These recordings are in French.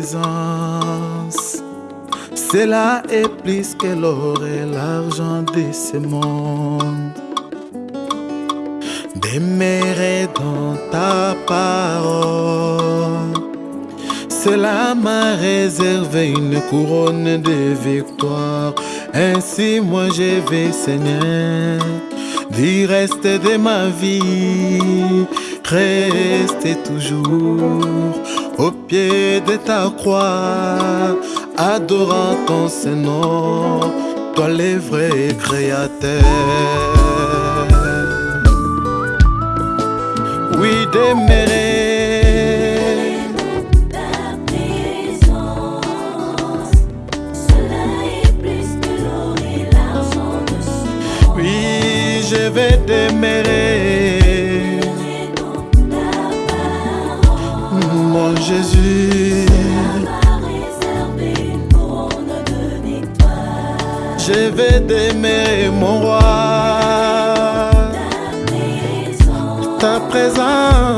présence. Cela est plus que l'or et l'argent de ce monde. Demeurer dans ta parole. Cela m'a réservé une couronne de victoire. Ainsi moi je vais, Seigneur, du reste de ma vie, rester toujours au pied de ta croix, adorant ton Seigneur, toi le vrai créateur. Oui, demeurer. Oui, je vais demeurer, Jésus. Je vais demeurer, mon roi. Ta présence.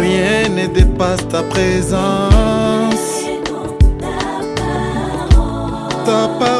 rien ne dépasse ta présence. Ta parole,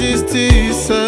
justiça.